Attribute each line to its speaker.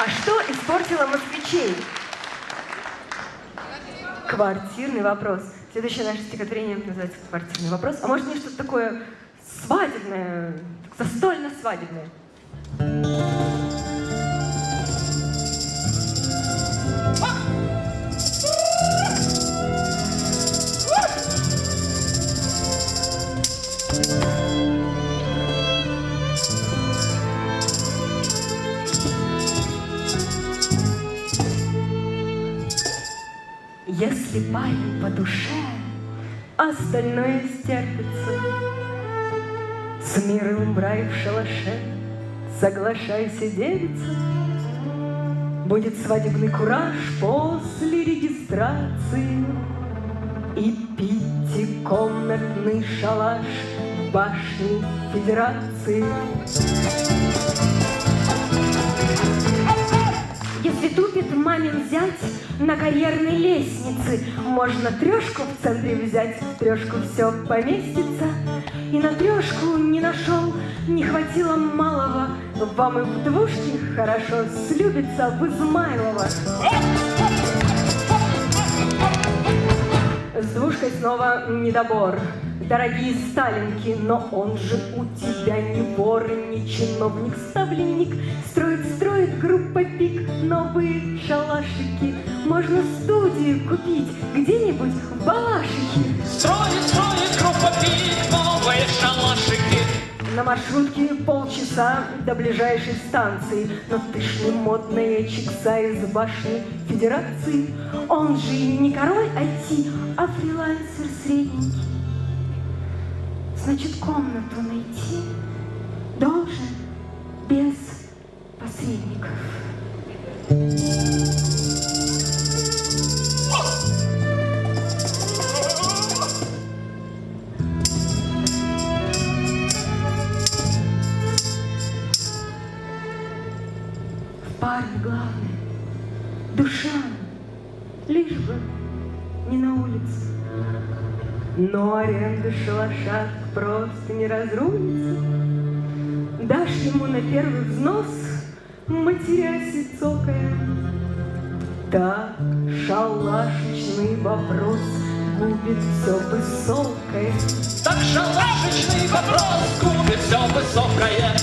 Speaker 1: А что испортило москвичей? Квартирный вопрос. Следующее наше стихотворение называется «Квартирный вопрос». А может мне что-то такое свадебное, застольно-свадебное? Если парень по душе, остальное стерпится. С миром в рай в шалаше, соглашайся, девица. Будет свадебный кураж после регистрации И пятикомнатный шалаш в башне Федерации. На карьерной лестнице, Можно трешку в центре взять, в трешку все поместится. И на трешку не нашел, не хватило малого, Вам и в двушке хорошо слюбится в Измайлово. С двушкой снова недобор. Дорогие сталинки, но он же у тебя не вор, не чиновник, ставленник. Строит, строит группа пик новые шалашики. Можно студию купить где-нибудь в Балашихе.
Speaker 2: Строит, строит группа пик новые шалашики.
Speaker 1: На маршрутке полчаса до ближайшей станции, Но ты ж не модная чикса из башни Федерации. Он же не король IT, а фрилансер средненький. Значит, комнату найти должен без посредников. В парне главное душа, лишь бы не на улице. Но аренда шалаша просто не разрулится. Дашь ему на первый взнос, матерясь и цокая. Так шалашечный вопрос губит все высокое.
Speaker 2: Так шалашечный вопрос губит все высокое.